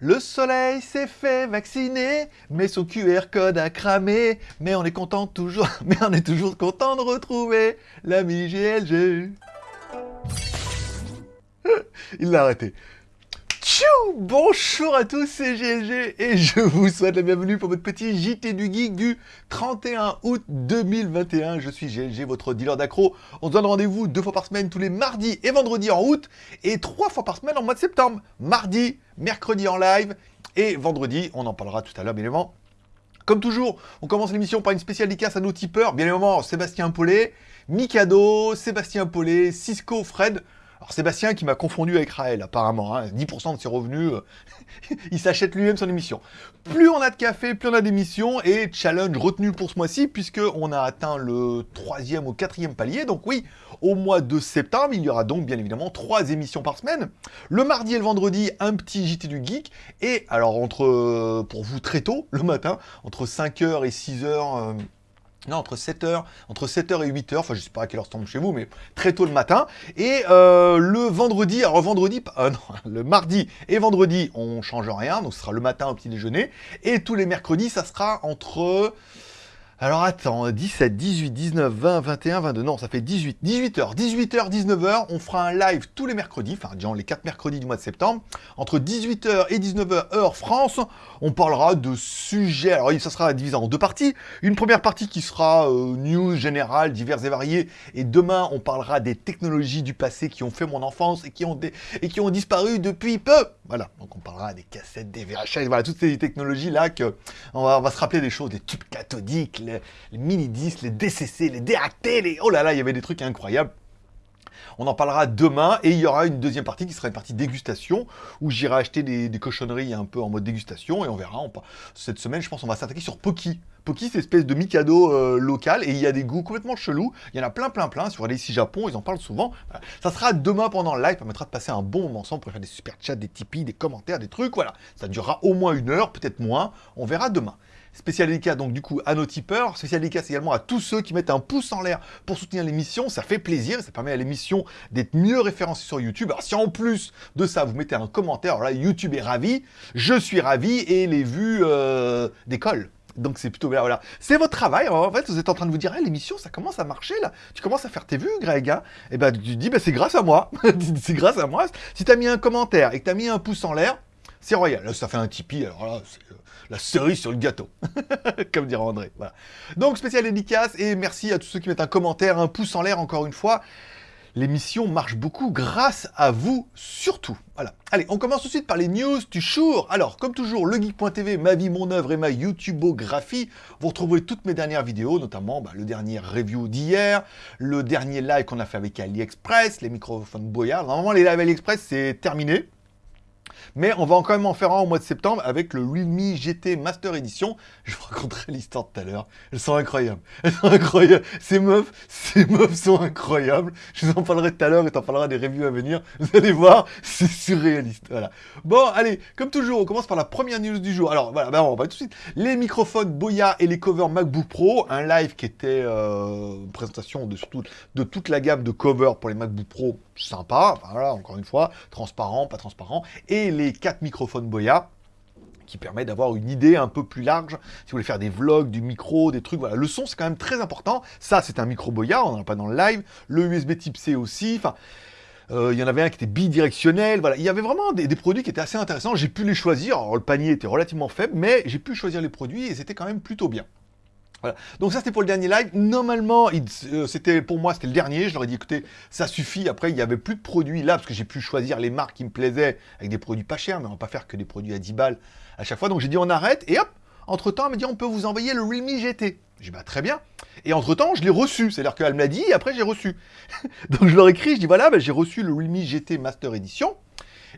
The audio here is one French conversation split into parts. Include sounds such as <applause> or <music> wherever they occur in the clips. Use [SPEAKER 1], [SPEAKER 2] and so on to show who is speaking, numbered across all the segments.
[SPEAKER 1] Le soleil s'est fait vacciner, mais son QR code a cramé. Mais on est content toujours, <laughs> mais on est toujours content de retrouver l'ami GLG. <laughs> Il l'a arrêté. Bonjour à tous, c'est GLG et je vous souhaite la bienvenue pour votre petit JT du Geek du 31 août 2021. Je suis GLG, votre dealer d'accro. On se donne rendez-vous deux fois par semaine, tous les mardis et vendredis en août, et trois fois par semaine en mois de septembre. Mardi, mercredi en live, et vendredi, on en parlera tout à l'heure, bien évidemment. Comme toujours, on commence l'émission par une spéciale dédicace à nos tipeurs. Bien évidemment, Sébastien Paulet, Mikado, Sébastien Paulet, Cisco, Fred. Alors Sébastien qui m'a confondu avec Raël apparemment, hein, 10% de ses revenus, euh, <laughs> il s'achète lui-même son émission. Plus on a de café, plus on a d'émissions, et challenge retenu pour ce mois-ci, puisque on a atteint le troisième ou quatrième palier, donc oui, au mois de septembre, il y aura donc bien évidemment trois émissions par semaine. Le mardi et le vendredi, un petit JT du Geek, et alors entre, euh, pour vous très tôt, le matin, entre 5h et 6h... Non, entre 7h, entre 7h et 8h, enfin je sais pas à quelle heure tombe chez vous, mais très tôt le matin. Et euh, le vendredi, alors vendredi, euh, <laughs> non, le mardi et vendredi, on change rien, donc ce sera le matin au petit déjeuner. Et tous les mercredis, ça sera entre alors attends, 17, 18, 19, 20, 21, 22, non, ça fait 18, 18h, 18h, 19h, on fera un live tous les mercredis, enfin disons les 4 mercredis du mois de septembre, entre 18h et 19h heure France, on parlera de sujets, alors ça sera divisé en deux parties, une première partie qui sera euh, news générale, diverses et variées, et demain on parlera des technologies du passé qui ont fait mon enfance et qui ont, et qui ont disparu depuis peu, voilà, donc on parlera des cassettes, des VHS, voilà, toutes ces technologies-là, que on va, on va se rappeler des choses, des tubes cathodiques, les, mini-disques, les DCC, les DAT, les... Oh là là, il y avait des trucs incroyables. On en parlera demain et il y aura une deuxième partie qui sera une partie dégustation où j'irai acheter des, cochonneries un peu en mode dégustation et on verra. cette semaine, je pense, on va s'attaquer sur Poki. Poki, c'est espèce de Mikado euh, local et il y a des goûts complètement chelous. Il y en a plein, plein, plein. Sur les ici Japon, ils en parlent souvent. Ça sera demain pendant le live, ça permettra de passer un bon moment ensemble pour faire des super chats, des Tipeee, des commentaires, des trucs. Voilà, ça durera au moins une heure, peut-être moins. On verra demain. Spécial dédicace donc du coup à nos tipeurs, spécial dédicace également à tous ceux qui mettent un pouce en l'air pour soutenir l'émission, ça fait plaisir, ça permet à l'émission d'être mieux référencée sur YouTube. Alors si en plus de ça vous mettez un commentaire, là YouTube est ravi, je suis ravi et les vues euh, décollent. Donc c'est plutôt bien, voilà. C'est votre travail, en fait, vous êtes en train de vous dire, l'émission, ça commence à marcher, là. Tu commences à faire tes vues, Greg, hein Et eh ben, tu dis, ben, c'est grâce à moi. <laughs> c'est grâce à moi. Si tu as mis un commentaire et que tu as mis un pouce en l'air, c'est royal. Là, ça fait un Tipeee, alors là, c'est euh, la cerise sur le gâteau, <laughs> comme dirait André. Voilà. Donc, spécial dédicace, et merci à tous ceux qui mettent un commentaire, un pouce en l'air, encore une fois. L'émission marche beaucoup grâce à vous, surtout. Voilà. Allez, on commence tout de suite par les news du jour. Alors, comme toujours, legeek.tv, ma vie, mon œuvre et ma YouTubeographie. Vous retrouverez toutes mes dernières vidéos, notamment bah, le dernier review d'hier, le dernier live qu'on a fait avec AliExpress, les microphones Boyard. Normalement, les lives AliExpress, c'est terminé. Mais on va quand même en faire un au mois de septembre avec le Realme GT Master Edition. Je vous raconterai l'histoire tout à l'heure. Elles sont incroyables. <laughs> Elles sont incroyables. Ces meufs, ces meufs sont incroyables. Je vous en parlerai tout à l'heure et t'en parleras des reviews à venir. Vous allez voir, <laughs> c'est surréaliste. Voilà. Bon, allez, comme toujours, on commence par la première news du jour. Alors, voilà, ben, on va tout de suite. Les microphones Boya et les covers MacBook Pro. Un live qui était euh, une présentation de, de toute la gamme de covers pour les MacBook Pro. Sympa. voilà, encore une fois, transparent, pas transparent. Les quatre microphones Boya qui permet d'avoir une idée un peu plus large. Si vous voulez faire des vlogs, du micro, des trucs, voilà. Le son, c'est quand même très important. Ça, c'est un micro Boya, on n'en a pas dans le live. Le USB type C aussi. Enfin, euh, il y en avait un qui était bidirectionnel. Voilà, il y avait vraiment des, produits qui étaient assez intéressants. J'ai pu les choisir. Le panier était relativement faible, mais j'ai pu choisir les produits et c'était quand même plutôt bien. Voilà. Donc ça c'était pour le dernier live. Normalement, euh, c'était pour moi c'était le dernier. Je leur ai dit écoutez, ça suffit. Après il n'y avait plus de produits là parce que j'ai pu choisir les marques qui me plaisaient avec des produits pas chers, mais on va pas faire que des produits à 10 balles à chaque fois. Donc j'ai dit on arrête et hop. Entre temps, elle m'a dit on peut vous envoyer le Realme GT. J'ai dit bah très bien. Et entre temps, je l'ai reçu. C'est-à-dire qu'elle me l'a dit et après j'ai reçu. <laughs> Donc je leur ai écrit, je dis voilà, bah, j'ai reçu le Realme GT Master Edition.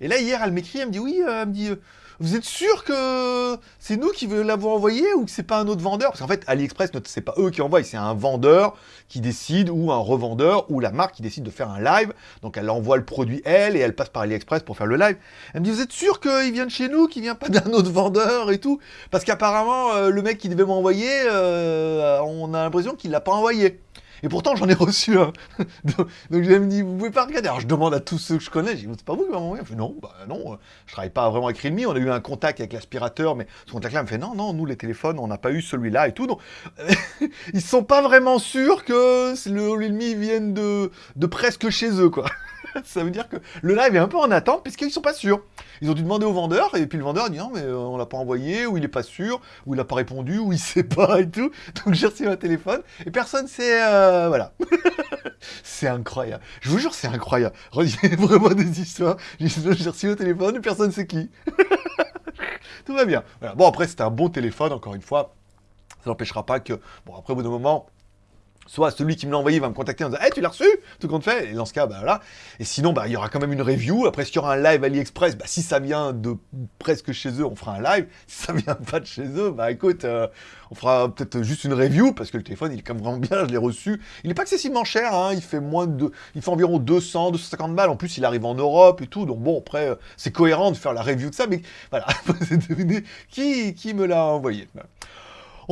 [SPEAKER 1] Et là hier, elle m'écrit, elle me dit oui, euh, elle me dit euh, vous êtes sûr que c'est nous qui l'avons envoyé ou que c'est pas un autre vendeur? Parce qu'en fait, AliExpress, c'est pas eux qui envoient, c'est un vendeur qui décide ou un revendeur ou la marque qui décide de faire un live. Donc elle envoie le produit elle et elle passe par AliExpress pour faire le live. Elle me dit, vous êtes sûr qu'il vient de chez nous, qu'il vient pas d'un autre vendeur et tout? Parce qu'apparemment, euh, le mec qui devait m'envoyer, euh, on a l'impression qu'il l'a pas envoyé. Et pourtant, j'en ai <laughs> reçu un. donc, donc je dit, vous pouvez pas regarder. Alors je demande à tous ceux que je connais, je dis, c'est pas vous qui m'avez envoyé Non, bah non, je travaille pas vraiment avec Realme. On a eu un contact avec l'aspirateur, mais ce contact-là me fait, non, non, nous les téléphones, on n'a pas eu celui-là et tout. Donc, <laughs> ils sont pas vraiment sûrs que le Realme vienne de, de presque chez eux, quoi. <laughs> ça veut dire que le live est un peu en attente puisqu'ils sont pas sûrs. Ils ont dû demander au vendeur et puis le vendeur a dit non mais euh, on l'a pas envoyé ou il est pas sûr ou il a pas répondu ou il <laughs> sait pas et tout. Donc j'ai reçu un téléphone et personne sait euh, voilà. <laughs> c'est incroyable. Je vous jure c'est incroyable. Il vraiment des histoires. J'ai reçu un téléphone et personne sait qui. tout va bien. Bon après c'était un bon téléphone encore une fois. Ça n'empêchera pas que bon après au bout d'un moment soit celui qui me l'a envoyé va me contacter en disant hey, tu l'as reçu? Tout compte fait. Et dans ce cas, bah voilà. Et sinon, bah, il y aura quand même une review. Après, s'il y aura un live AliExpress, bah, si ça vient de presque chez eux, on fera un live. Si ça vient pas de chez eux, bah écoute, euh, on fera peut-être juste une review parce que le téléphone, il est quand même vraiment bien, je l'ai reçu. Il n'est pas excessivement cher, hein, il fait moins de. Il fait environ 200, 250 balles. En plus, il arrive en Europe et tout. Donc bon, après, euh, c'est cohérent de faire la review de ça. Mais voilà, <laughs> vous devinez qui, qui me l'a envoyé.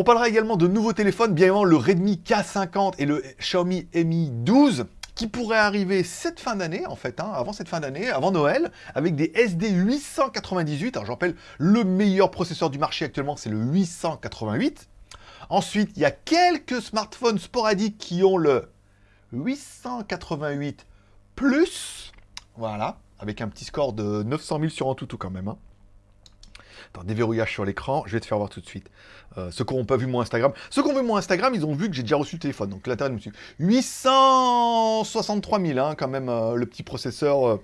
[SPEAKER 1] On parlera également de nouveaux téléphones, bien évidemment le Redmi K50 et le Xiaomi Mi 12 qui pourraient arriver cette fin d'année, en fait, hein, avant cette fin d'année, avant Noël, avec des SD 898. Alors, je rappelle, le meilleur processeur du marché actuellement, c'est le 888. Ensuite, il y a quelques smartphones sporadiques qui ont le 888 Plus. Voilà, avec un petit score de 900 000 sur en tout quand même. Hein. Attends, déverrouillage sur l'écran, je vais te faire voir tout de suite. Euh, ceux qui n'ont pas vu mon Instagram. Ceux qui ont vu mon Instagram, ils ont vu que j'ai déjà reçu le téléphone. Donc l'intérêt de me 863 000, hein, quand même, euh, le petit processeur.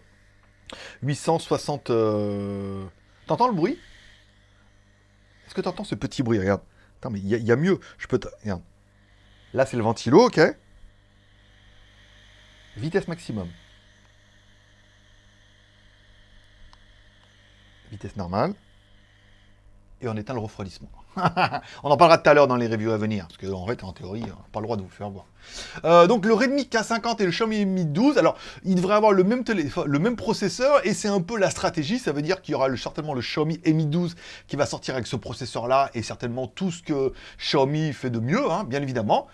[SPEAKER 1] 860... Euh, t'entends le bruit? Est-ce que t'entends ce petit bruit? Regarde. Attends, mais il y, a mieux. Je peux. Regarde. Là, c'est le ventilo, ok? Vitesse maximum. Vitesse normale et on éteint le refroidissement. <laughs> on en parlera tout à l'heure dans les reviews à venir, parce qu'en fait, en théorie, on pas le droit de vous faire voir. Euh, donc le Redmi K50 et le Xiaomi Mi 12, alors ils devraient avoir le même, le même processeur, et c'est un peu la stratégie, ça veut dire qu'il y aura certainement le Xiaomi Mi 12 qui va sortir avec ce processeur-là, et certainement tout ce que Xiaomi fait de mieux, hein, bien évidemment.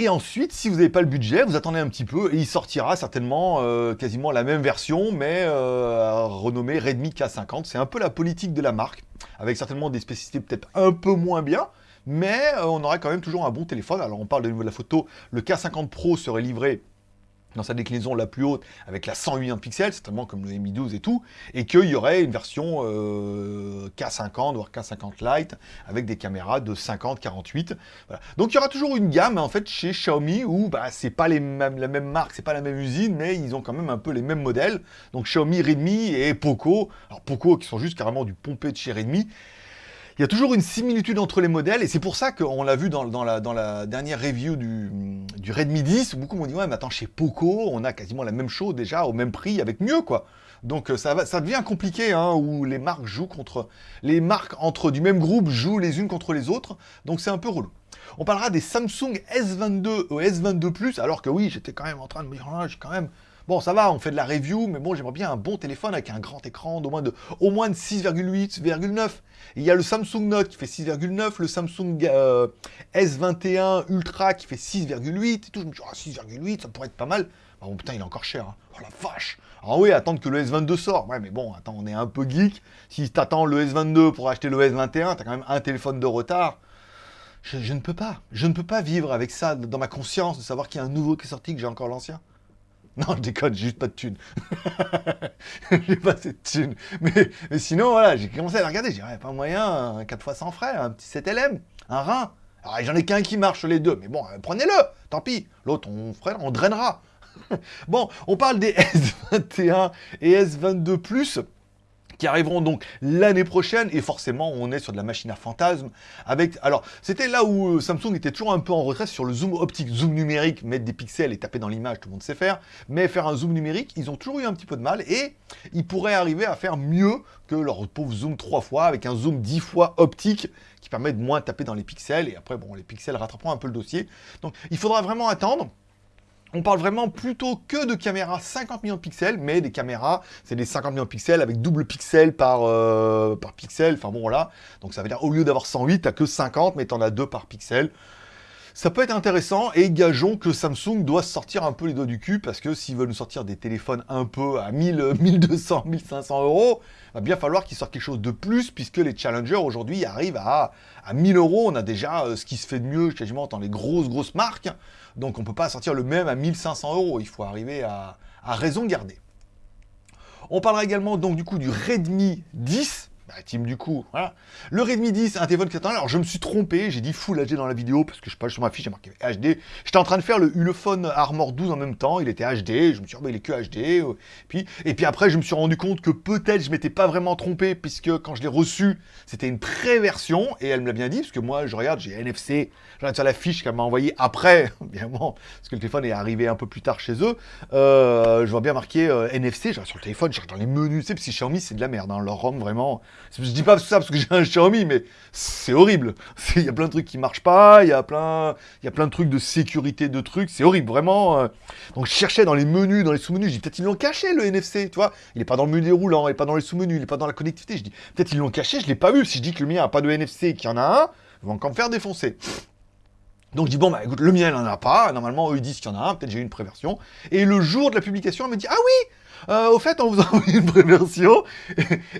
[SPEAKER 1] Et ensuite, si vous n'avez pas le budget, vous attendez un petit peu et il sortira certainement euh, quasiment la même version, mais euh, renommée Redmi K50. C'est un peu la politique de la marque, avec certainement des spécificités peut-être un peu moins bien, mais euh, on aurait quand même toujours un bon téléphone. Alors on parle de niveau de la photo, le K50 Pro serait livré dans sa déclinaison la plus haute avec la 108 pixels, certainement comme le Mi 12 et tout, et qu'il y aurait une version euh, K50 voire K50 Lite avec des caméras de 50, 48. Donc il y aura toujours une gamme en fait chez Xiaomi où bah, c'est pas la même marque, c'est pas la même usine, mais ils ont quand même un peu les mêmes modèles. Donc Xiaomi, Redmi et Poco. Alors Poco qui sont juste carrément du pompé de chez Redmi. Il y a toujours une similitude entre les modèles, et c'est pour ça qu'on l'a vu dans, la, dernière review du, Redmi 10, où beaucoup m'ont dit « Ouais, mais attends, chez Poco, on a quasiment la même chose déjà, au même prix, avec mieux, quoi !» Donc euh, ça, va, ça devient compliqué, hein, où les marques jouent contre... Les marques entre du même groupe jouent les unes contre les autres, donc c'est un peu relou. On parlera des Samsung S22 ou S22+, alors que oui, j'étais quand même en train de me dire, ah, j'ai quand même Bon, ça va, on fait de la review, mais bon, j'aimerais bien un bon téléphone avec un grand écran d'au moins de, au moins de 6,8,9. Il y a le Samsung Note qui fait 6,9, le Samsung euh, S21 Ultra qui fait 6,8 et tout. Je me dis, 6,8, ça pourrait être pas mal. bon, putain, il est encore cher. Hein. Oh la vache Ah oui, attendre que le S22 sort. Ouais, mais bon, attends, on est un peu geek. Si t'attends le S22 pour acheter le S21, t'as quand même un téléphone de retard. Je, ne peux pas. Je ne peux pas vivre avec ça dans ma conscience, de savoir qu'il y a un nouveau qui est sorti, que j'ai encore l'ancien. Non, je déconne, j'ai juste pas de thunes. <laughs> j'ai pas cette thune. Mais, sinon, voilà, j'ai commencé à regarder. J'ai dit, pas moyen, 4 fois sans frais, un petit 7LM, un rein. Alors, j'en ai qu'un qui marche les deux. Mais bon, euh, prenez-le, tant pis. L'autre, on, on drainera. <laughs> bon, on parle des S21 et S22+, qui arriveront donc l'année prochaine, et forcément on est sur de la machine à fantasme, avec, alors c'était là où euh, Samsung était toujours un peu en retrait sur le zoom optique, zoom numérique, mettre des pixels et taper dans l'image, tout le monde sait faire, mais faire un zoom numérique, ils ont toujours eu un petit peu de mal, et ils pourraient arriver à faire mieux que leur pauvre zoom 3 fois, avec un zoom 10 fois optique, qui permet de moins taper dans les pixels, et après bon, les pixels rattraperont un peu le dossier, donc il faudra vraiment attendre, on parle vraiment plutôt que de caméras 50 millions de pixels, mais des caméras, c'est des 50 millions de pixels avec double pixel par, euh, par pixel, enfin bon voilà. Donc ça veut dire au lieu d'avoir 108, t'as que 50, mais t'en as deux par pixel. Ça peut être intéressant et gageons que Samsung doit sortir un peu les doigts du cul parce que s'ils veulent nous sortir des téléphones un peu à 1000, 1200, 1500 euros, va bien falloir qu'ils sortent quelque chose de plus puisque les challengers aujourd'hui arrivent à, à 1000 euros. On a déjà euh, ce qui se fait de mieux quasiment dans les grosses grosses marques. Donc on ne peut pas sortir le même à 1500 euros. Il faut arriver à, à raison garder. On parlera également donc du coup du Redmi 10 bah, team du coup, voilà. Le Redmi 10, un téléphone qui attend. Alors, je me suis trompé, j'ai dit Full HD dans la vidéo, parce que je sais pas, sur ma fiche, j'ai marqué HD. J'étais en train de faire le Ulefone Armor 12 en même temps, il était HD, je me suis dit, oh, bah, il est que HD. Euh. Puis, et puis après, je me suis rendu compte que peut-être je m'étais pas vraiment trompé, puisque quand je l'ai reçu, c'était une pré-version, et elle me l'a bien dit, parce que moi, je regarde, j'ai NFC, je regarde sur la fiche qu'elle m'a envoyée après, <laughs> évidemment, parce que le téléphone est arrivé un peu plus tard chez eux. Euh, je vois bien marqué euh, NFC, je sur le téléphone, je regarde dans les menus, tu sais, parce que Xiaomi, c'est de la merde, hein, leur ROM, vraiment. Je dis pas ça parce que j'ai un Xiaomi, mais c'est horrible. <laughs> Il y a plein de trucs qui marchent pas, il y a plein, y a plein de trucs de sécurité, de trucs, c'est horrible, vraiment. Euh. Donc je cherchais dans les menus, dans les sous-menus, je dis peut-être ils l'ont caché le NFC, tu vois. Il est pas dans le menu déroulant, il est pas dans les sous-menus, il est pas dans la connectivité. Je dis peut-être ils l'ont caché, je l'ai pas vu. Si je dis que le mien a pas de NFC et qu'il y en a un, ils vont encore me faire défoncer. Donc je dis, bon, bah écoute, le mien, il n'en a pas. Normalement, eux, ils disent qu'il y en a un. Peut-être j'ai eu une préversion. Et le jour de la publication, elle me dit, ah oui euh, au fait, on vous <laughs> a envoyé une préversion,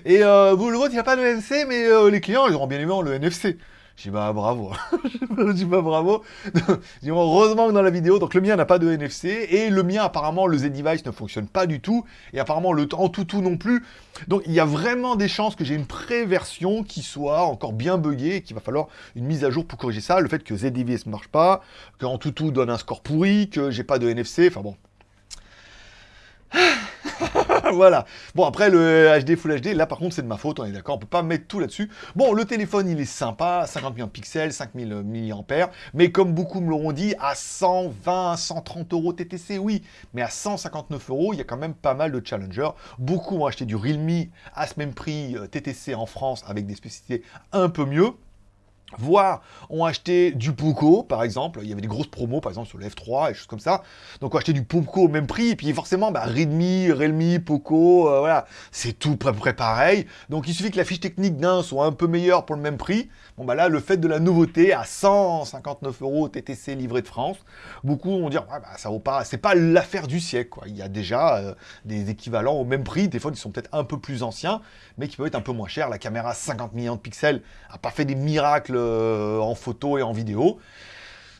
[SPEAKER 1] et euh, vous, le vôtre, il n'y a pas de NFC, mais euh, les clients, ils auront bien évidemment le NFC. Je dis bah bravo, <laughs> je dis bah bravo. <laughs> heureusement que dans la vidéo, donc le mien n'a pas de NFC et le mien apparemment le Z-Device ne fonctionne pas du tout et apparemment le en non plus. Donc il y a vraiment des chances que j'ai une pré-version qui soit encore bien buggée et qu'il va falloir une mise à jour pour corriger ça. Le fait que Z-Device ne marche pas, qu'en tout tout donne un score pourri, que j'ai pas de NFC, enfin bon. <sighs> <laughs> voilà. Bon, après, le HD Full HD, là, par contre, c'est de ma faute, on est d'accord, on peut pas mettre tout là-dessus. Bon, le téléphone, il est sympa, 50 millions de pixels, 5000 mAh, mais comme beaucoup me l'auront dit, à 120, 130 euros TTC, oui, mais à 159 euros, il y a quand même pas mal de challengers. Beaucoup ont acheté du Realme à ce même prix euh, TTC en France, avec des spécificités un peu mieux voire ont acheté du Poco, par exemple. Il y avait des grosses promos, par exemple, sur le F3 et choses comme ça. Donc, ont acheté du Poco au même prix. Et puis, forcément, bah, Redmi, Realme, Poco, euh, voilà, c'est tout près, près pareil. Donc, il suffit que la fiche technique d'un soit un peu meilleure pour le même prix. Bon, bah là, le fait de la nouveauté à 159 euros TTC livré de France, beaucoup vont dire, bah, ça vaut pas, c'est pas l'affaire du siècle, quoi. Il y a déjà euh, des équivalents au même prix. Des fois, ils sont peut-être un peu plus anciens, mais qui peuvent être un peu moins chers. La caméra 50 millions de pixels a pas fait des miracles euh, en photo et en vidéo.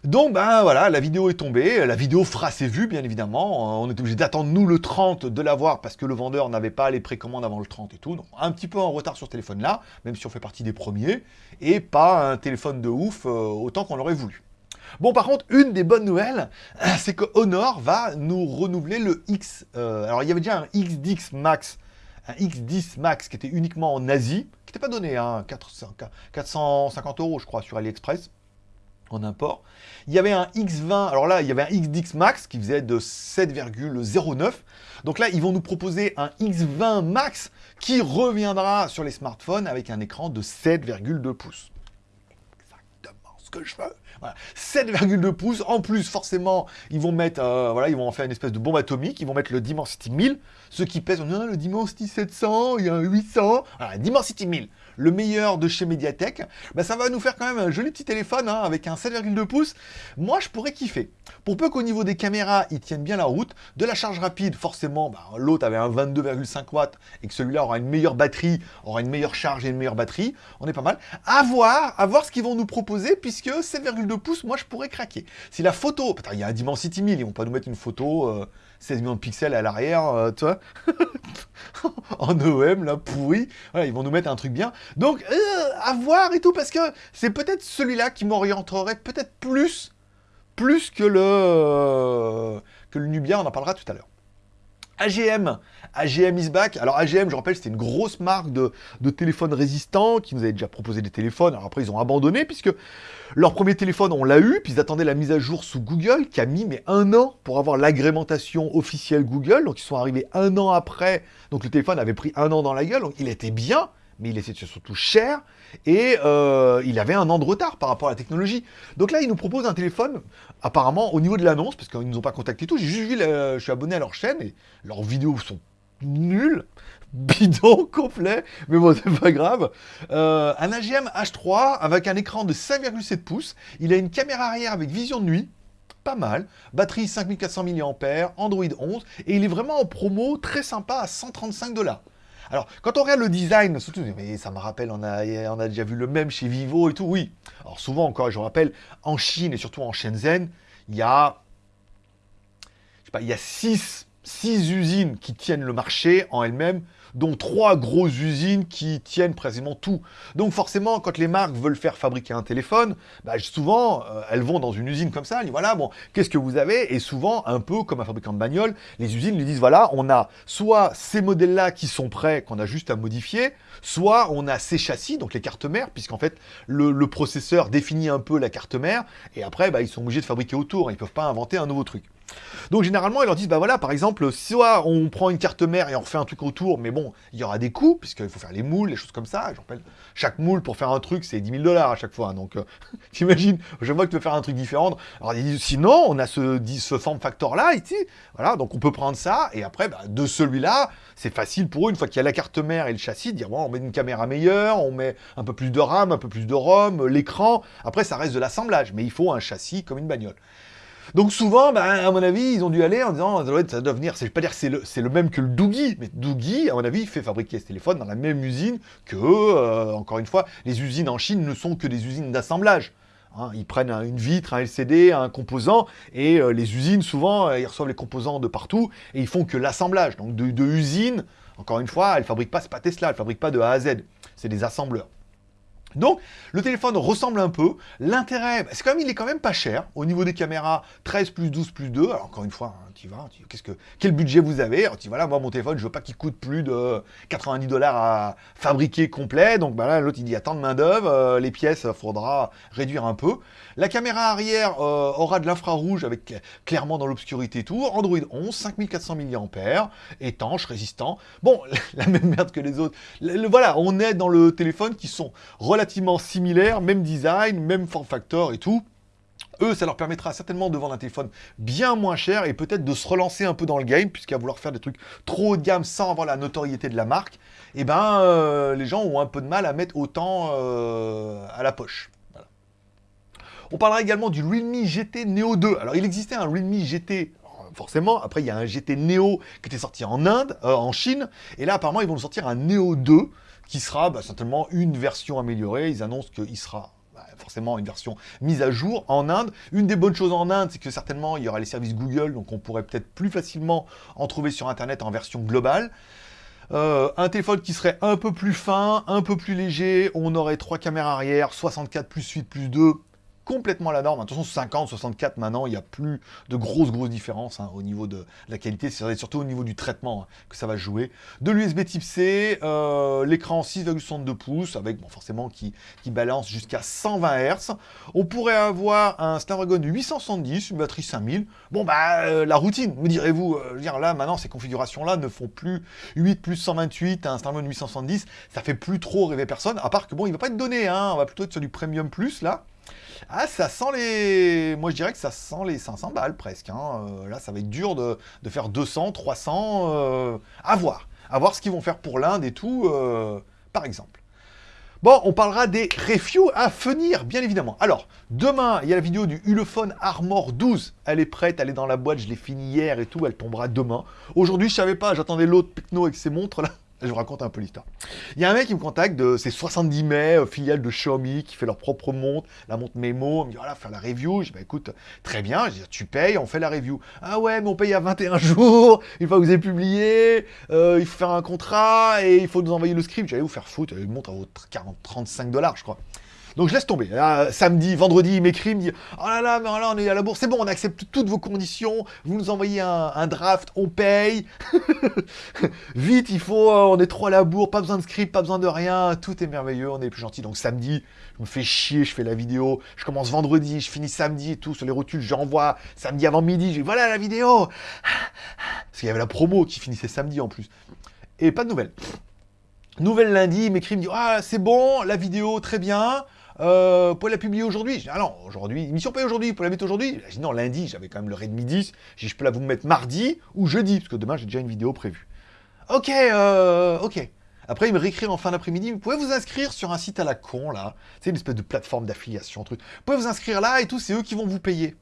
[SPEAKER 1] Donc, ben voilà, la vidéo est tombée, la vidéo fera ses vues, bien évidemment. On est obligé d'attendre, nous, le 30, de l'avoir, parce que le vendeur n'avait pas les précommandes avant le 30 et tout. Donc, un petit peu en retard sur ce téléphone-là, même si on fait partie des premiers, et pas un téléphone de ouf, euh, autant qu'on l'aurait voulu. Bon, par contre, une des bonnes nouvelles, c'est que Honor va nous renouveler le X. Euh, alors, il y avait déjà un X10 Max, un X10 Max qui était uniquement en Asie, qui n'était pas donné, hein, 450 euros, je crois, sur AliExpress en import. Il y avait un X20, alors là, il y avait un XDX Max qui faisait de 7,09. Donc là, ils vont nous proposer un X20 Max qui reviendra sur les smartphones avec un écran de 7,2 pouces. Que je veux. 7,2 pouces. En plus, forcément, ils vont mettre, euh, voilà, ils vont en faire une espèce de bombe atomique. Ils vont mettre le Dimensity 1000. Ceux qui pèsent, non, le Dimensity 700, il y a un 800. Voilà, Dimensity 1000 le meilleur de chez Mediatek, bah, ça va nous faire quand même un joli petit téléphone hein, avec un 7,2 pouces. Moi, je pourrais kiffer. Pour peu qu'au niveau des caméras, ils tiennent bien la route, de la charge rapide, forcément, bah, l'autre avait un 22,5 watts et que celui-là aura une meilleure batterie, aura une meilleure charge et une meilleure batterie, on est pas mal. À voir, à voir ce qu'ils vont nous proposer, puisque 7,2 pouces, moi, je pourrais craquer. Si la photo, il y a un Dimensity 1000, ils vont pas nous mettre une photo... 16 euh, millions de pixels à l'arrière, euh, tu vois <laughs> en OM, là, pourri. Voilà, ils vont nous mettre un truc bien. Donc, euh, à voir et tout, parce que c'est peut-être celui-là qui m'orienterait peut-être plus, plus que le, que le Nubia, on en parlera tout à l'heure. AGM, AGM is back. Alors AGM, je rappelle, c'était une grosse marque de, de téléphones résistants qui nous avait déjà proposé des téléphones. Alors après, ils ont abandonné puisque leur premier téléphone, on l'a eu, puis ils attendaient la mise à jour sous Google qui a mis un an pour avoir l'agrémentation officielle Google. Donc ils sont arrivés un an après. Donc le téléphone avait pris un an dans la gueule. Donc il était bien, mais il était surtout cher et euh, il avait un an de retard par rapport à la technologie. Donc là, ils nous proposent un téléphone, apparemment, au niveau de l'annonce, parce qu'ils ne nous ont pas contacté tout, j'ai juste vu, je suis abonné à leur chaîne, et leurs vidéos sont nul, <laughs> bidon complet, mais bon, c'est pas grave. Euh, un AGM H3 avec un écran de 5,7 pouces. Il a une caméra arrière avec vision de nuit. Pas mal. Batterie 5400 mAh, Android 11. Et il est vraiment en promo, très sympa, à 135 dollars. Alors, quand on regarde le design, surtout, mais ça me rappelle, on a, déjà vu le même chez Vivo et tout, oui. Alors souvent, encore, je rappelle, en Chine et surtout en Shenzhen, il y a, je sais pas, il y a six, six usines qui tiennent le marché en elles-mêmes dont trois grosses usines qui tiennent précisément tout. Donc forcément, quand les marques veulent faire fabriquer un téléphone, bah, souvent, euh, elles vont dans une usine comme ça, elles disent voilà, bon, qu'est-ce que vous avez? Et souvent, un peu comme un fabricant de bagnole, les usines lui disent voilà, on a soit ces modèles-là qui sont prêts, qu'on a juste à modifier, soit on a ces châssis, donc les cartes mères, puisqu'en fait, le, processeur définit un peu la carte mère, et après, bah, ils sont obligés de fabriquer autour, ils ne peuvent pas inventer un nouveau truc. Donc généralement, ils leur disent, bah voilà, par exemple, soit on prend une carte mère et on refait un truc autour, mais bon, il y aura des coûts, puisqu'il faut faire les moules, les choses comme ça. Je rappelle, chaque moule pour faire un truc, c'est 10 000 dollars à chaque fois. Donc, euh, <laughs> t'imagines, je vois que tu veux faire un truc différent. Alors, ils disent, sinon, on a ce, ce form factor-là, ici. Voilà, donc on peut prendre ça, et après, bah, de celui-là, c'est facile pour eux, une fois qu'il y a la carte mère et le châssis, de dire, bon, on met une caméra meilleure, on met un peu plus de RAM, un peu plus de ROM, l'écran. Après, ça reste de l'assemblage, mais il faut un châssis comme une bagnole. Donc souvent, bah, à mon avis, ils ont dû aller en disant, ça doit, venir, c'est pas dire que c'est le, même que le Doogie, mais Doogie, à mon avis, fait fabriquer ce téléphone dans la même usine que, euh, encore une fois, les usines en Chine ne sont que des usines d'assemblage. Hein. ils prennent une vitre, un LCD, un composant, et euh, les usines, souvent, euh, ils reçoivent les composants de partout, et ils font que l'assemblage. Donc de, de usines, encore une fois, elles fabriquent pas, c'est pas Tesla, elles fabriquent pas de A à Z, c'est des assembleurs. Donc, le téléphone ressemble un peu. L'intérêt, c'est quand même, il est quand même pas cher. Au niveau des caméras, 13 plus 12 plus 2. Alors, encore une fois, hein, tu vas, qu'est-ce que, quel budget vous avez? Alors, tu voilà, moi, mon téléphone, je veux pas qu'il coûte plus de 90 dollars à fabriquer complet. Donc, bah là, l'autre, il dit, attends de main d'œuvre, euh, les pièces, il faudra réduire un peu. La caméra arrière euh, aura de l'infrarouge avec clairement dans l'obscurité tout. Android 11, 5400 mAh, étanche, résistant. Bon, <laughs> la même merde que les autres. voilà, on est dans le téléphone qui sont relativement similaires, même design, même form factor et tout. Eux, ça leur permettra certainement de vendre un téléphone bien moins cher et peut-être de se relancer un peu dans le game, puisqu'à vouloir faire des trucs trop haut de gamme sans avoir la notoriété de la marque, eh ben, euh, les gens ont un peu de mal à mettre autant euh, à la poche. On parlera également du Realme GT Neo 2. Alors, il existait un Realme GT forcément. Après, il y a un GT Neo qui était sorti en Inde, euh, en Chine. Et là, apparemment, ils vont sortir un Neo 2 qui sera bah, certainement une version améliorée. Ils annoncent qu'il sera bah, forcément une version mise à jour en Inde. Une des bonnes choses en Inde, c'est que certainement, il y aura les services Google, donc on pourrait peut-être plus facilement en trouver sur Internet en version globale. Euh, un téléphone qui serait un peu plus fin, un peu plus léger, on aurait trois caméras arrière, 64 plus 8 plus 2, complètement la norme. Attention, 50, 64 maintenant, il n'y a plus de grosses, grosses différences hein, au niveau de la qualité. C'est surtout au niveau du traitement hein, que ça va jouer. De l'USB type C, euh, l'écran 6,62 pouces, avec bon, forcément qui, qui balance jusqu'à 120 Hz. On pourrait avoir un Snapdragon 870, une batterie 5000. Bon, bah, euh, la routine, me direz-vous. Euh, là, maintenant, ces configurations-là ne font plus 8 plus 128, un Snapdragon 870. Ça fait plus trop rêver personne, à part que bon, il va pas être donné, hein, on va plutôt être sur du Premium Plus, là. Ah, ça sent les... Moi, je dirais que ça sent les 500 balles, presque. Hein. Euh, là, ça va être dur de, faire 200, 300... Euh, à voir. À voir ce qu'ils vont faire pour l'Inde et tout, euh, par exemple. Bon, on parlera des reviews à venir, bien évidemment. Alors, demain, il y a la vidéo du Ulefone Armor 12. Elle est prête, elle est dans la boîte, je l'ai finie hier et tout, elle tombera demain. Aujourd'hui, je savais pas, j'attendais l'autre Picno avec ses montres, là. Je vous raconte un peu l'histoire. Il y a un mec qui me contacte de ces 70 mai, filiale de Xiaomi, qui fait leur propre montre, la montre Memo. Il me dit, voilà, faire la review. Je dis, bah écoute, très bien. Je dis, tu payes, on fait la review. Ah ouais, mais on paye à 21 <laughs> jours, une fois que vous avez publié, euh, il faut faire un contrat et il faut nous envoyer le script. J'allais vous faire foutre, une montre à 40, 35 dollars, je crois. Donc je laisse tomber. samedi, vendredi, il m'écrit, il me dit Oh là là, mais là on est à la bourse, c'est bon, on accepte toutes vos conditions, vous nous envoyez un, draft, on paye. <laughs> Vite, il faut, euh, on est trop à la bourre, pas besoin de script, pas besoin de rien, tout est merveilleux, on est plus gentil. Donc samedi, je me fais chier, je fais la vidéo, je commence vendredi, je finis samedi et tout, sur les rotules, j'envoie samedi avant midi, je dis voilà la vidéo Parce qu'il y avait la promo qui finissait samedi en plus. Et pas de nouvelles. Nouvelle lundi, il m'écrit, me dit Ah, c'est bon, la vidéo, très bien. Euh, pour la publier aujourd'hui ah non, aujourd'hui, mission payée aujourd'hui, pour la mettre aujourd'hui dis, non, lundi, j'avais quand même midi. Je dis, je peux la vous mettre mardi ou jeudi, parce que demain, j'ai déjà une vidéo prévue. Ok, euh, ok. Après, il me réécrit en fin d'après-midi, vous pouvez vous inscrire sur un site à la con, là. C'est une espèce de plateforme d'affiliation, truc. Vous pouvez vous inscrire là et tout, c'est eux qui vont vous payer.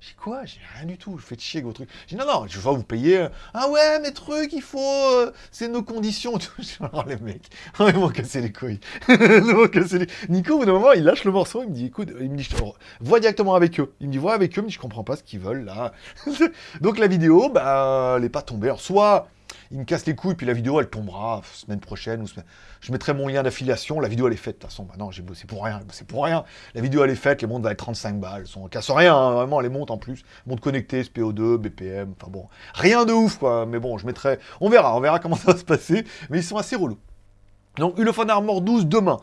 [SPEAKER 1] J'ai quoi? J'ai rien du tout, je fais chier vos trucs. J'ai non, non, je vais vous payer. Ah ouais, mes trucs, il faut. Euh, c'est nos conditions. <laughs> Alors les mecs, oh, ils m'ont cassé les couilles. <laughs> les... Nico, au bout d'un moment, il lâche le morceau, il me dit écoute, il me dit, je vois directement avec eux. Il me dit vois avec eux, mais je comprends pas ce qu'ils veulent là. <laughs> Donc la vidéo, bah, elle est pas tombée. Alors soit il me casse les couilles, puis la vidéo, elle tombera semaine prochaine. Ou Je mettrai mon lien d'affiliation. La vidéo, elle est faite, de toute façon. Bah non, j'ai bossé pour rien. C'est pour rien. La vidéo, elle est faite. Les montres va être 35 balles. Elles sont... casse rien, hein, vraiment, les montres en plus. Montres connectées, SPO2, BPM. Enfin bon, rien de ouf, quoi. Mais bon, je mettrai... On verra, on verra comment ça va se passer. Mais ils sont assez relous. Donc, Ulefone Armor 12 demain.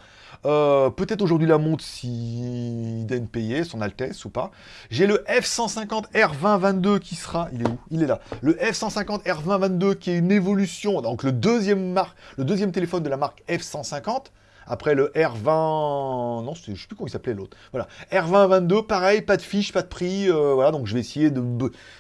[SPEAKER 1] Euh, peut-être aujourd'hui la montre si donne payer, son Altesse ou pas. J'ai le F150 R2022 qui sera... Il est où? Il est là. Le F150 R2022 qui est une évolution, donc le deuxième, marque, le deuxième téléphone de la marque F150. Après le R20... Non, je sais plus comment il s'appelait l'autre. Voilà. R2022, pareil, pas de fiche, pas de prix. Euh, voilà, donc je vais essayer de,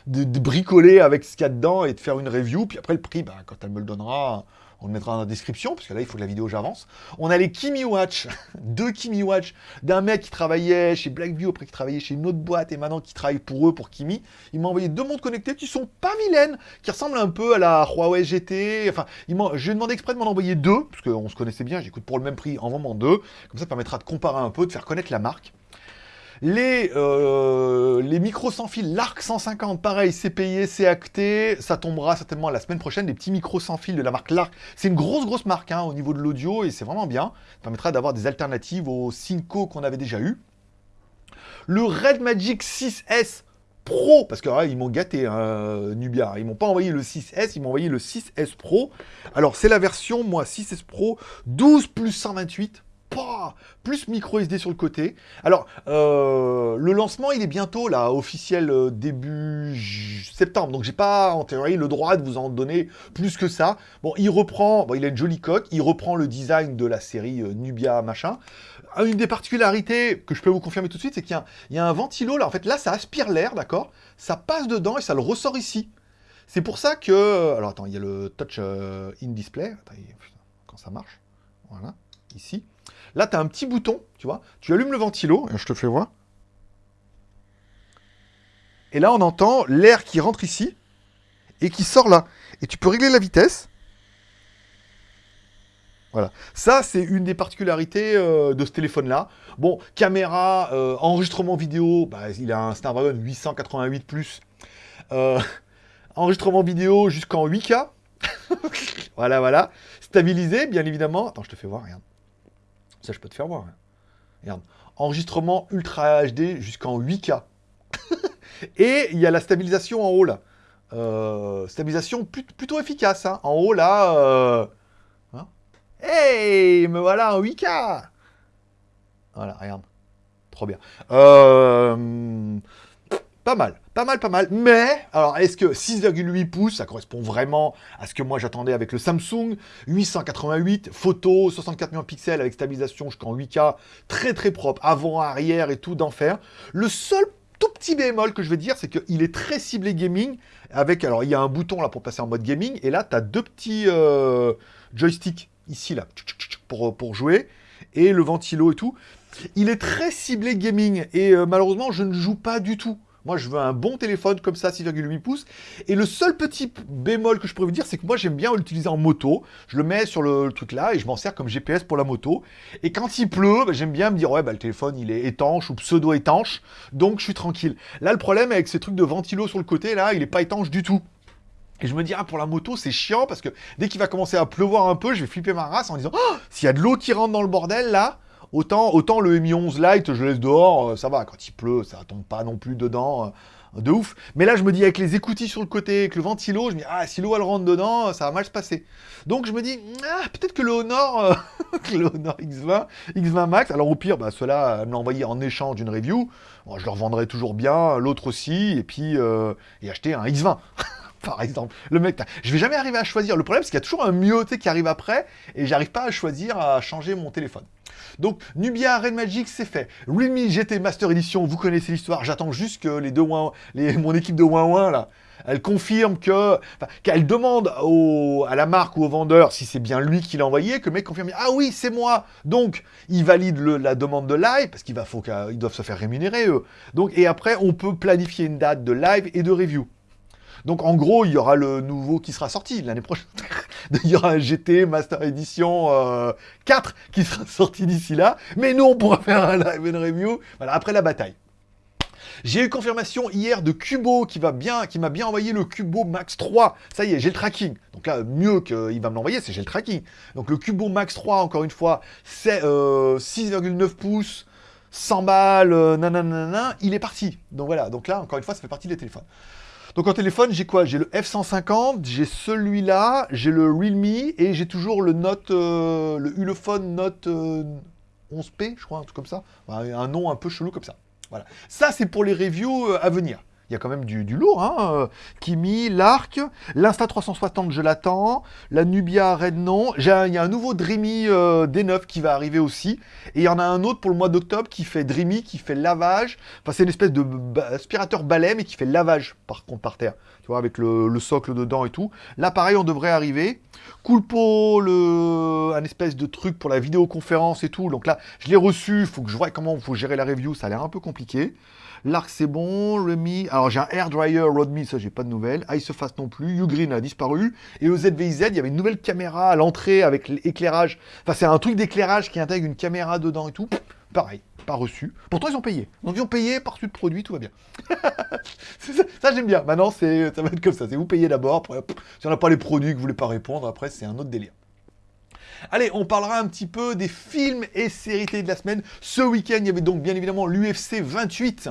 [SPEAKER 1] de, bricoler avec ce qu'il y a dedans et de faire une review. Puis après, le prix, bah, quand elle me le donnera, on le mettra dans la description, parce que là, il faut que la vidéo j'avance. On a les Kimi Watch, <laughs> deux Kimi Watch, d'un mec qui travaillait chez Blackview, après qui travaillait chez une autre boîte, et maintenant qui travaille pour eux, pour Kimi. Il m'a envoyé deux montres connectées qui sont pas vilaines, qui ressemblent un peu à la Huawei GT. Enfin, il j'ai demandé exprès de m'en envoyer deux, parce qu'on se connaissait bien, j'écoute pour le même prix, en vendant deux. Comme ça, permettra de comparer un peu, de faire connaître la marque. Les, euh, les micros sans fil, l'ARC 150, pareil, c'est payé, c'est acté. Ça tombera certainement la semaine prochaine. Les petits micros sans fil de la marque L'ARC. C'est une grosse, grosse marque hein, au niveau de l'audio et c'est vraiment bien. Ça permettra d'avoir des alternatives aux Synco qu'on avait déjà eu. Le Red Magic 6S Pro, parce que ah, ils m'ont gâté, hein, Nubia. Ils m'ont pas envoyé le 6S, ils m'ont envoyé le 6S Pro. Alors, c'est la version, moi, 6S Pro, 12 plus 128 plus micro SD sur le côté. Alors, euh, le lancement, il est bientôt, là, officiel euh, début septembre. Donc, j'ai pas, en théorie, le droit de vous en donner plus que ça. Bon, il reprend, bon, il a une jolie coque, il reprend le design de la série euh, Nubia, machin. Une des particularités que je peux vous confirmer tout de suite, c'est qu'il y, a un ventilo, là. En fait, là, ça aspire l'air, d'accord? Ça passe dedans et ça le ressort ici. C'est pour ça que... Alors, attends, il y a le touch in display. Attends, quand ça marche? Voilà, ici. Là, tu as un petit bouton, tu vois. Tu allumes le ventilo, et je te fais voir. Et là, on entend l'air qui rentre ici et qui sort là. Et tu peux régler la vitesse. Voilà. Ça, c'est une des particularités euh, de ce téléphone-là. Bon, caméra, euh, enregistrement vidéo, bah, il a un Snapdragon 888+. Euh, <laughs> enregistrement vidéo jusqu'en 8K. <laughs> voilà, voilà. Stabilisé, bien évidemment. Attends, je te fais voir, regarde. Ça, je peux te faire voir. Hein. Regarde. Enregistrement Ultra HD jusqu'en 8K. <laughs> Et il y a la stabilisation en haut, là. Euh, stabilisation plutôt efficace. Hein. En haut, là... Euh... Hein. hey Me voilà en 8K Voilà, regarde. Trop bien. Euh... Pas mal, pas mal, pas mal. Mais, alors, est-ce que 6,8 pouces, ça correspond vraiment à ce que moi j'attendais avec le Samsung? 888, photo, 64 millions de pixels avec stabilisation jusqu'en 8K, très très propre, avant, arrière et tout, d'enfer. Le seul tout petit bémol que je vais dire, c'est qu'il est très ciblé gaming, avec, alors il y a un bouton là pour passer en mode gaming, et là tu as deux petits euh, joysticks ici là, pour, jouer, et le ventilo et tout. Il est très ciblé gaming, et euh, malheureusement je ne joue pas du tout. Moi, je veux un bon téléphone comme ça, 6,8 pouces. Et le seul petit bémol que je pourrais vous dire, c'est que moi, j'aime bien l'utiliser en moto. Je le mets sur le, truc là et je m'en sers comme GPS pour la moto. Et quand il pleut, bah, j'aime bien me dire, ouais, bah, le téléphone, il est étanche ou pseudo-étanche. Donc, je suis tranquille. Là, le problème avec ces trucs de ventilo sur le côté, là, il n'est pas étanche du tout. Et je me dis, ah, pour la moto, c'est chiant parce que dès qu'il va commencer à pleuvoir un peu, je vais flipper ma race en disant, oh, s'il y a de l'eau qui rentre dans le bordel, là, Autant, le Mi 11 Lite, je laisse dehors, euh, ça va, quand il pleut, ça tombe pas non plus dedans euh, de ouf. Mais là, je me dis, avec les écoutilles sur le côté, avec le ventilo, je me dis, ah, si l'eau, elle rentre dedans, ça va mal se passer. Donc, je me dis, ah, peut-être que le Honor, euh, <laughs> le Honor X20, X20 Max, alors au pire, bah, ceux-là, me en échange d'une review, je leur vendrai toujours bien, l'autre aussi, et puis, et acheter un X20. <laughs> par exemple. Le mec, je vais jamais arriver à choisir. Le problème, c'est qu'il y a toujours un mieux qui arrive après, et j'arrive pas à choisir, à changer mon téléphone. Donc, Nubia Red Magic, c'est fait. Realme GT Master Edition, vous connaissez l'histoire. J'attends juste que les deux mon équipe de ouin là, elle confirme que, qu'elle demande à la marque ou au vendeur si c'est bien lui qui l'a envoyé, que le mec confirme, ah oui, c'est moi. Donc, il valide la demande de live, parce qu'il va, qu'ils doivent se faire rémunérer, eux. Donc, et après, on peut planifier une date de live et de review. Donc en gros, il y aura le nouveau qui sera sorti l'année prochaine. <laughs> il y aura un GT Master Edition 4 euh, qui sera <laughs> sorti d'ici là. Mais nous, on pourra faire un live and review voilà, après la bataille. J'ai eu confirmation hier de Cubo qui va bien, qui m'a bien envoyé le Cubo Max 3. Ça y est, j'ai le tracking. Donc là, mieux qu'il va me l'envoyer, c'est j'ai le tracking. Donc le Cubo Max 3, encore une fois, c'est 6,9 euh, pouces, 100 balles, euh, nanana, il est parti. Donc voilà, donc là, encore une fois, ça fait partie des téléphones. Donc en téléphone, j'ai quoi? J'ai le F150, j'ai celui-là, j'ai le Realme et j'ai toujours le Note, euh, le Ulefone Note 11P, je crois, un truc comme ça. Un nom un peu chelou comme ça. Voilà. Ça, c'est pour les reviews euh, à venir. Il y a quand même du, lourd, hein. Euh, Kimi, l'Arc, l'Insta360, je l'attends. La Nubia Red, non. Il y a un nouveau Dreamy euh, D9 qui va arriver aussi. Et il y en a un autre pour le mois d'octobre qui fait Dreamy, qui fait lavage. Enfin, c'est une espèce de aspirateur balai, mais qui fait lavage, par contre, par terre. Tu vois, avec le, socle dedans et tout. Là, pareil, on devrait arriver. Coolpo, le... un espèce de truc pour la vidéoconférence et tout. Donc là, je l'ai reçu. Il faut que je vois comment il faut gérer la review. Ça a l'air un peu compliqué. L'arc, c'est bon. Remy. Alors, j'ai un Air Dryer Rodme, ça, j'ai pas de nouvelles. Iceface non plus. Ugreen a disparu. Et au ZVIZ, il y avait une nouvelle caméra à l'entrée avec l'éclairage. Enfin, c'est un truc d'éclairage qui intègre une caméra dedans et tout. Pareil, pas reçu. Pourtant, ils ont payé. Donc, ils ont payé par suite de produit, tout va bien. <laughs> ça, j'aime bien. Maintenant, ça va être comme ça. C'est vous payez d'abord. Si on n'a pas les produits que vous voulez pas répondre, après, c'est un autre délire. Allez, on parlera un petit peu des films et séries télé de la semaine. Ce week-end, il y avait donc bien évidemment l'UFC 28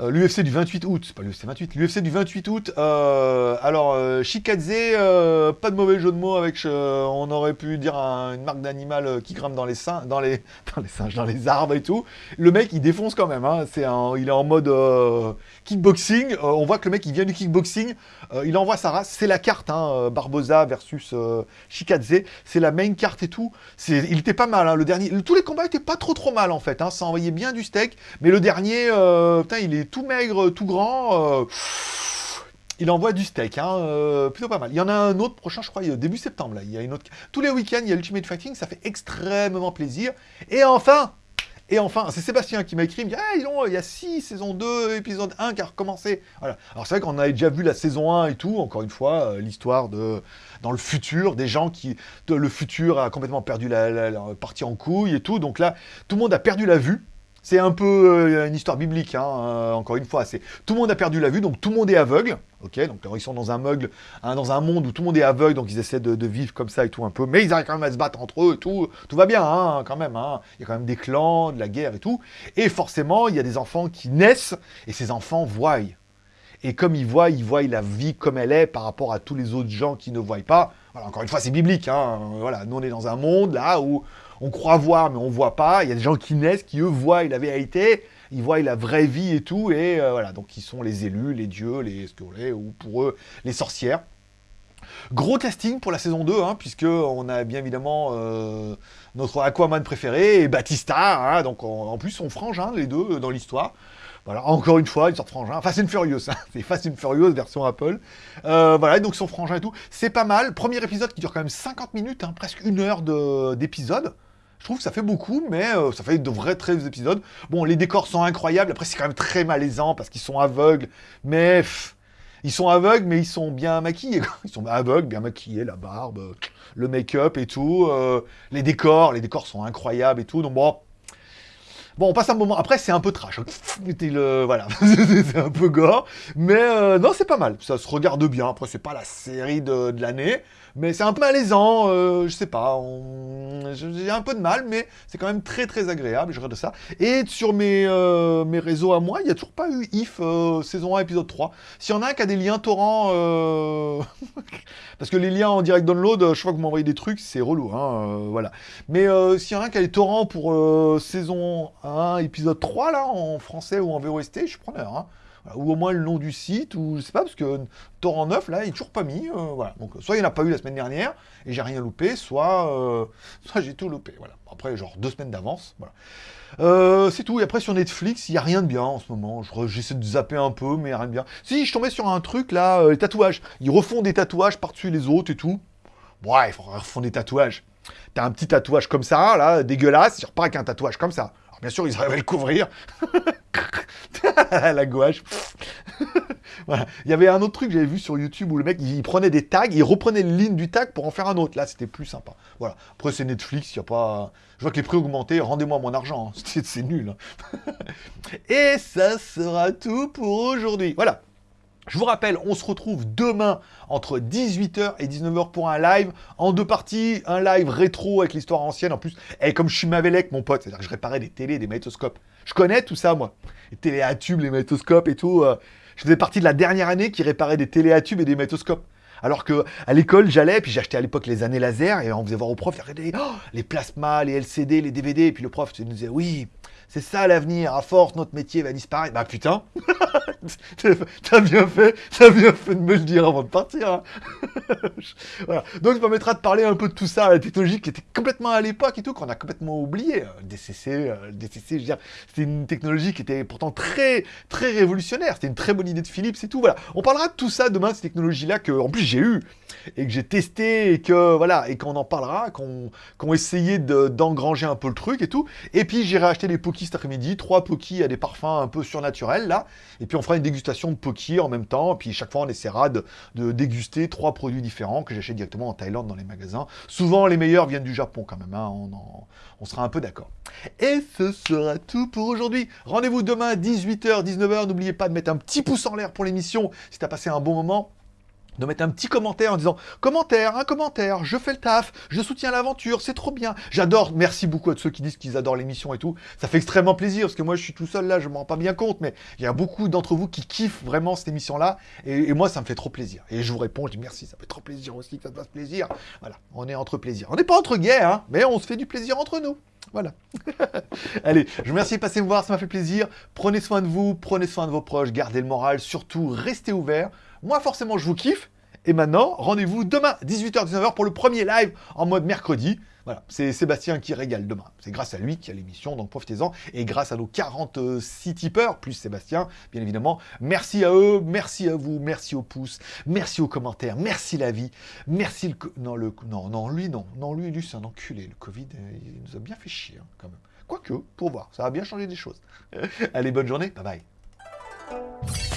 [SPEAKER 1] euh, L'UFC du 28 août, pas l'UFC 28, l'UFC du 28 août, euh, alors euh, Shikadze, pas de mauvais jeu de mots avec, on aurait pu dire une marque d'animal qui grimpe dans les, seins, dans, les, <laughs> dans les singes, dans les arbres et tout. Le mec, il défonce quand même, hein. il est en mode kickboxing, on voit que le mec, il vient du kickboxing, il envoie sa race, c'est la carte, hein, Barbosa versus Shikadze, c'est la main carte et tout. Il était pas mal, hein, le dernier, tous les combats étaient pas trop trop mal en fait, hein, ça envoyait bien du steak, mais le dernier, putain, il est tout maigre, tout grand. Euh, il envoie du steak, hein, euh, plutôt pas mal. Il y en a un autre prochain, je crois, début septembre. Là. Il y a une autre... Tous les week-ends, il y a Ultimate Fighting, ça fait extrêmement plaisir. Et enfin, et enfin, c'est Sébastien qui m'a écrit, il me dit il y a 6, saison 2, épisode 1 qui a recommencé. Voilà. Alors c'est vrai qu'on avait déjà vu la saison 1 et tout, encore une fois, euh, l'histoire de dans le futur, des gens qui, le futur a complètement perdu la, partie en couille et tout. Donc là, tout le monde a perdu la vue. C'est un peu euh, une histoire biblique, hein, euh, encore une fois. Tout le monde a perdu la vue, donc tout le monde est aveugle. Ok, donc ils sont dans un, meugle, hein, dans un monde où tout le monde est aveugle, donc ils essaient de, vivre comme ça et tout un peu. Mais ils arrivent quand même à se battre entre eux tout. Tout va bien, hein, quand même. Il y a quand même des clans, de la guerre et tout. Et forcément, il y a des enfants qui naissent, et ces enfants voient. Et comme ils voient, ils voient la vie comme elle est par rapport à tous les autres gens qui ne voient pas. Encore une fois, c'est biblique. Hein. Voilà, nous, on est dans un monde là où on croit voir, mais on voit pas. Il y a des gens qui naissent, qui eux voient la vérité, ils voient la vraie vie et tout, et euh, voilà, donc ils sont les élus, les dieux, les ou pour eux, les sorcières. Gros casting pour la saison 2, hein, puisque on a bien évidemment euh, notre Aquaman préféré, et Batista, hein, donc en, plus on frangin les deux dans l'histoire. Voilà, encore une fois, ils sortent frangin. Fast and Furious, hein. <laughs> c'est Fast and Furious version Apple. Euh, voilà, donc son frangin et tout. C'est pas mal. Premier épisode qui dure quand même 50 minutes, hein, presque une heure d'épisode. Je trouve que ça fait beaucoup, mais euh, ça fait de vrais très épisodes. Bon, les décors sont incroyables. Après, c'est quand même très malaisant parce qu'ils sont aveugles. Mais ils sont aveugles, mais ils sont bien maquillés. <laughs> Ils sont aveugles, bien maquillés, la barbe, le make-up et tout. Euh, les décors, les décors sont incroyables et tout. Donc bon, Bon, on passe un moment. Après, c'est un peu trash. <laughs> Le... Voilà, <laughs> c'est un peu gore. Mais euh, non, c'est pas mal. Ça se regarde bien. Après, c'est pas la série de, de l'année. Mais c'est un peu malaisant, euh, je sais pas, j'ai un peu de mal, mais c'est quand même très très agréable, je regarde ça. Et sur mes, euh, mes réseaux à moi, il n'y a toujours pas eu IF euh, saison 1 épisode 3. S'il y en a un qui a des liens torrents, <laughs> parce que les liens en direct download, je crois que vous m'envoyez des trucs, c'est relou, hein, voilà. Mais s'il y en a un qui a des torrents pour saison 1 épisode 3, là, en français ou en VOST, je suis preneur, hein. Ou au moins le nom du site, ou je sais pas, parce que torrent neuf, là, il est toujours pas mis. Euh, voilà. Donc, soit il n'y en a pas eu la semaine dernière, et j'ai rien loupé, soit, euh, <laughs> j'ai tout loupé. Voilà. Après, genre deux semaines d'avance. Voilà. Euh, c'est tout. Et après, sur Netflix, il n'y a rien de bien en ce moment. J'essaie de zapper un peu, mais rien de bien. Si, je tombais sur un truc, là, les tatouages. Ils refont des tatouages par-dessus les autres et tout. Ouais, ils refont des tatouages. T'as un petit tatouage comme ça, là, dégueulasse, tu repars avec un tatouage comme ça. Bien sûr, ils arrivent à le couvrir. <laughs> la gouache. <laughs> voilà. Il y avait un autre truc que j'avais vu sur YouTube où le mec, il prenait des tags, il reprenait les lignes du tag pour en faire un autre. Là, c'était plus sympa. Voilà. Après, c'est Netflix, il n'y a pas... Je vois que les prix augmentés, rendez-moi mon argent. Hein. <laughs> C'est nul. Hein. Et ça sera tout pour aujourd'hui. Voilà. Je vous rappelle, on se retrouve demain entre 18h et 19h pour un live en deux parties. Un live rétro avec l'histoire ancienne. En plus, et comme je suis Mavelec, mon pote, c'est-à-dire que je réparais des télés, des magnétoscopes. Je connais tout ça, moi. Les télé à tubes, les magnétoscopes et tout. Euh. je faisais partie de la dernière année qui réparait des télé à tubes et des magnétoscopes. Alors que à l'école, j'allais, puis j'achetais à l'époque les années laser, et on faisait voir au prof, regardez, oh, les plasmas, les LCD, les DVD, et puis le prof nous disait, oui, c'est ça l'avenir, à force, notre métier va disparaître. Bah putain, <laughs> <laughs> t'as bien fait, t'as bien fait de me le dire avant de partir. Hein. <laughs> voilà. Donc ça permettra de parler un peu de tout ça, la technologie qui était complètement à l'époque et tout, qu'on a complètement oublié. Le DCC, DCC, je veux dire, c'était une technologie qui était pourtant très, très révolutionnaire. C'était une très bonne idée de Philips et tout. Voilà. On parlera de tout ça demain, cette technologie-là que, en plus, j'ai eu et que j'ai testé et que, voilà, et qu'on en parlera, qu'on qu essayé d'engranger un peu le truc et tout. Et puis, j'irai acheter des Poki cet après-midi, trois Poki à des parfums un peu surnaturels, là. Et puis, on fera une dégustation de Poki en même temps. Puis, chaque fois, on essaiera de, déguster trois produits différents que j'achète directement en Thaïlande dans les magasins. Souvent, les meilleurs viennent du Japon quand même, hein. on, on sera un peu d'accord. Et ce sera tout pour aujourd'hui. Rendez-vous demain, 18h, 19h. N'oubliez pas de mettre un petit pouce en l'air pour l'émission si tu as passé un bon moment de mettre un petit commentaire en disant « Commentaire, un commentaire, je fais le taf, je soutiens l'aventure, c'est trop bien. » J'adore, merci beaucoup à ceux qui disent qu'ils adorent l'émission et tout. Ça fait extrêmement plaisir, parce que moi, je suis tout seul là, je m'en rends pas bien compte, mais il y a beaucoup d'entre vous qui kiffent vraiment cette émission-là, et, moi, ça me fait trop plaisir. Et je vous réponds, je dis « Merci, ça fait trop plaisir aussi que ça te fasse plaisir. » Voilà, on est entre plaisir. On n'est pas entre gays, hein, mais on se fait du plaisir entre nous. Voilà. <laughs> Allez, je vous remercie de passer me voir, ça m'a fait plaisir. Prenez soin de vous, prenez soin de vos proches, gardez le moral, surtout restez ouverts. Moi, forcément, je vous kiffe. Et maintenant, rendez-vous demain, 18h-19h, pour le premier live en mode mercredi. Voilà, c'est Sébastien qui régale demain. C'est grâce à lui qu'il y a l'émission, donc profitez-en. Et grâce à nos 46 tipeurs, plus Sébastien, bien évidemment. Merci à eux, merci à vous, merci aux pouces, merci aux commentaires, merci la vie, merci le... Non, non, non, lui, non. Non, lui, lui, c'est un enculé. Le Covid, euh, il nous a bien fait chier, hein, quand même. Quoique, pour voir, ça a bien changé des choses. <laughs> Allez, bonne journée, bye bye.